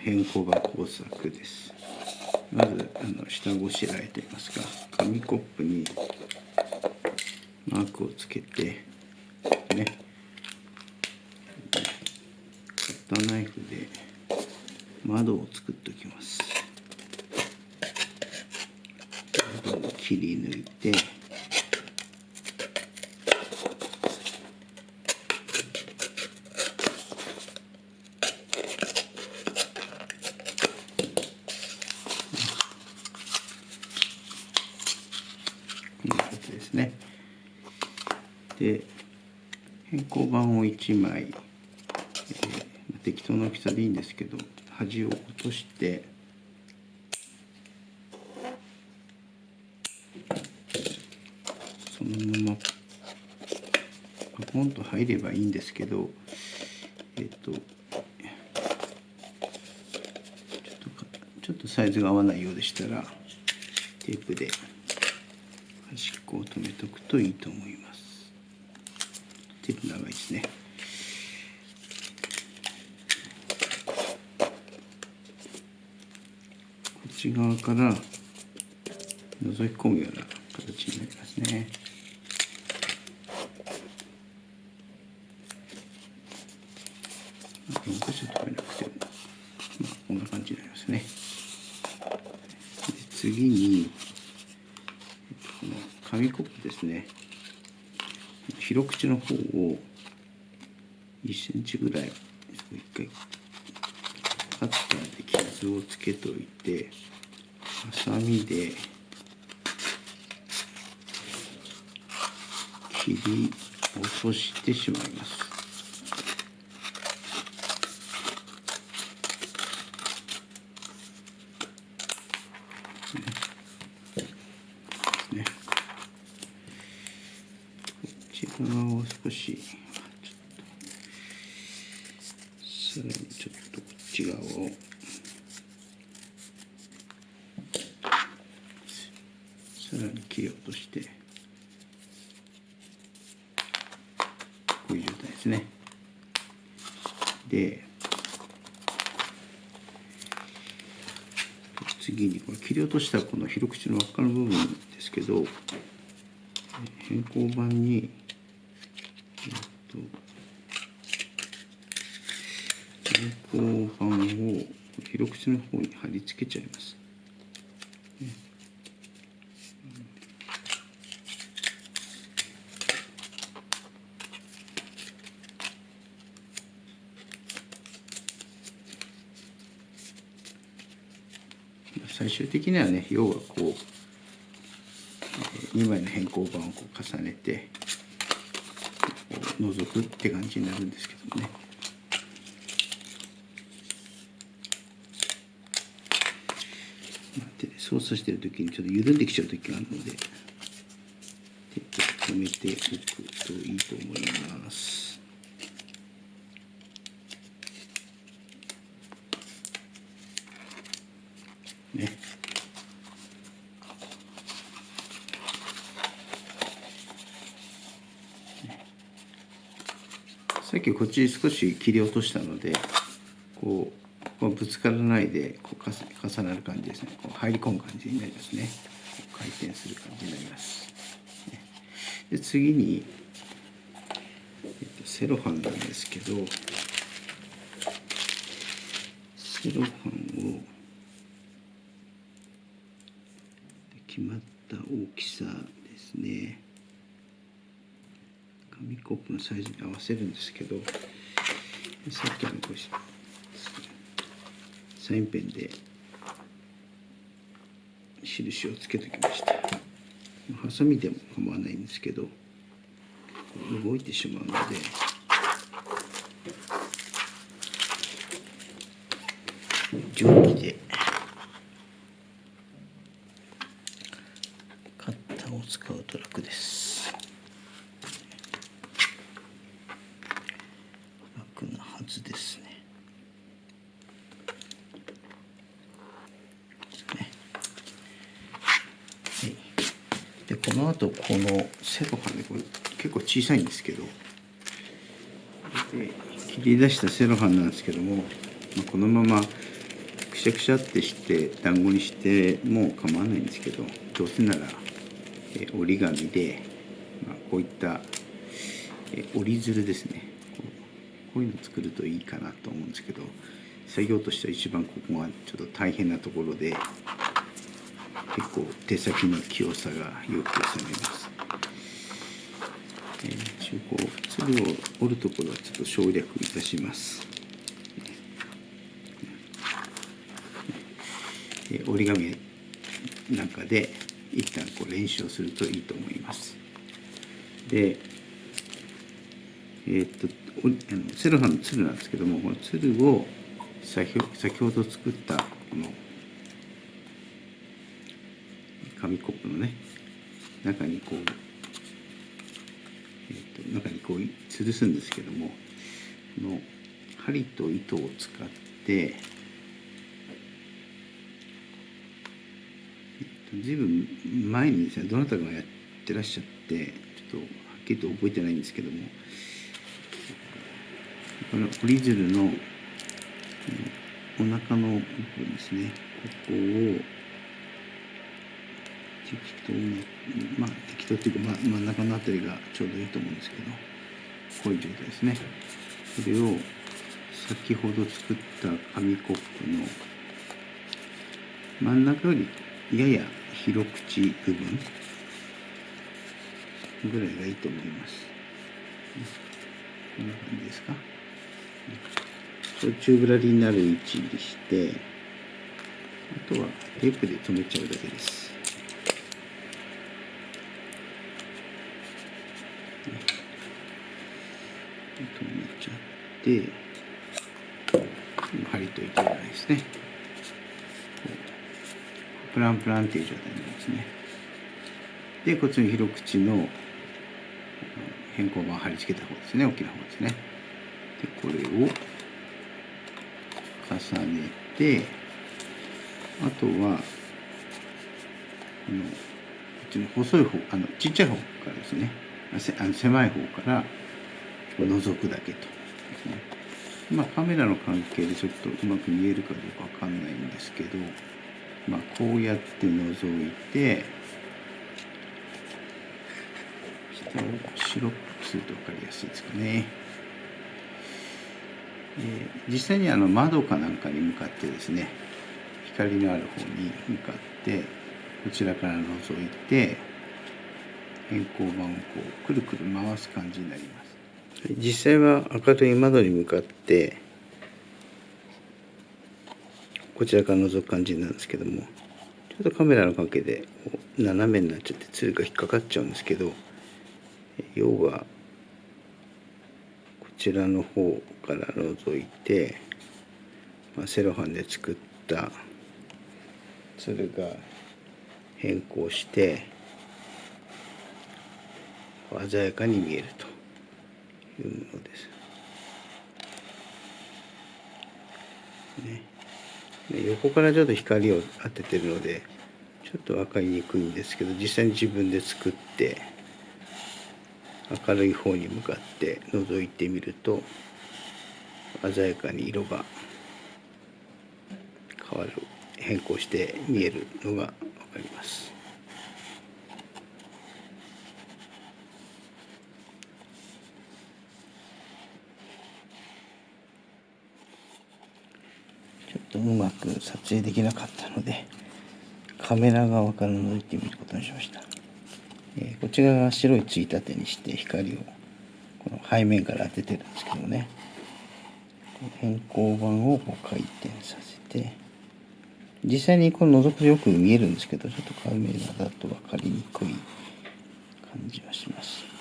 変更が工作です。まずあの下ごしらえといいますか紙コップにマークをつけてね。カッターナイフで窓を作っておきます。窓を切り抜いてこんな感じですねで変更板を1枚、えー、適当な大きさでいいんですけど端を落としてそのままパコンと入ればいいんですけどえっ、ー、とちょっとちょっとサイズが合わないようでしたらテープで端っこを留めとくといいと思います。ちょっと長いですね。こっち側から覗き込むような形になりますね。4箇所止めなくてもまあこんな感じになりますね次に紙コップですね広口の方を1センチぐらい一回カッターで傷をつけといてハサミで切り落としてしまいます側を少しさらにちょっとこっち側を。さらに切り落として。こういう状態ですね。で次にこれ切り落としたこの広口の輪っかの部分ですけど変更板にと後半を広口の方に貼り付けちゃいます。最終的にはね要はこう2枚の変更板をこう重ねて覗くって感じになるんですけどね。操作してる時にちょっと緩んできちゃう時があるのでテープ止めておくといいと思います。ね。さっきこっち少し切り落としたのでこうぶつからないでこう重なる感じですね。こう入り込む感じになりますね。回転する感じになります。で次に、えっと、セロハンなんですけどセロハンを決まった大きさですね。紙コップのサイズに合わせるんですけどさっきのこうサインペンで印をつけてきました。ハサミでも構わないんですけど動いてしまうので定規でカッターを使うと楽ですずですね。はい、でこの後このセロハンでこれ結構小さいんですけど。で切り出したセロハンなんですけどもまあ、このままくしゃくしゃってして団子にしても構わないんですけどどうせなら、え折り紙で、まあ、こういった、え折り鶴ですね。こういうの作るといいかなと思うんですけど作業としては一番ここがちょっと大変なところで結構手先の器用さが要求されます。えー、一応こう粒を折るところはちょっと省略いたします。えー、折り紙なんかで一旦こう練習をするといいと思います。で、えー、っとあのセロハンの鶴なんですけどもこの鶴を先ほど作ったこの紙コップのね中にこう、えー、と中にこう吊るすんですけどもこの針と糸を使ってずいぶん前にですねどなたかがやってらっしゃってちょっとはっきりと覚えてないんですけどもこの折り鶴のお腹の部分ですねここを適当にまあ適当っていうか、ま、真ん中の辺りがちょうどいいと思うんですけどこういう状態ですね。これを先ほど作った紙コップの真ん中よりやや広口部分ぐらいがいいと思います。こんな感じですか？宙ぶらりになる位置にしてあとはテープで留めちゃうだけです。止めちゃって針と糸がないですね。プランプランっていう状態になりますね。でこっちの広口の変更板を貼り付けた方ですね。大きな方ですね。でこれを重ねてあとはこのこっちの細い方あのちっちゃい方からですね。あの狭い方から覗くだけとまあカメラの関係でちょっとうまく見えるかどうかわかんないんですけどまあこうやって覗いて下を白くすると分かりやすいですかね。実際にあの窓かなんかに向かってですね光のある方に向かってこちらから覗いて変更板をこうくるくる回す感じになります。実際は明るい窓に向かってこちらから覗く感じなんですけどもちょっとカメラの関係で斜めになっちゃってツルが引っかかっちゃうんですけど要はこちらの方から覗いて、まあ、セロハンで作ったツルが変更して鮮やかに見えると。いうものです。ね、横からちょっと光を当ててるのでちょっと分かりにくいんですけど実際に自分で作って明るい方に向かって覗いてみると鮮やかに色が変わる変更して見えるのが分かります。まく撮影できなかったのでカメラ側から覗いてみることにしました、えー、こち側が白いついたてにして光をこの背面から当ててるんですけどね。変更板をこう回転させて実際にこの覗くとよく見えるんですけどちょっとカメラだと分かりにくい感じはします。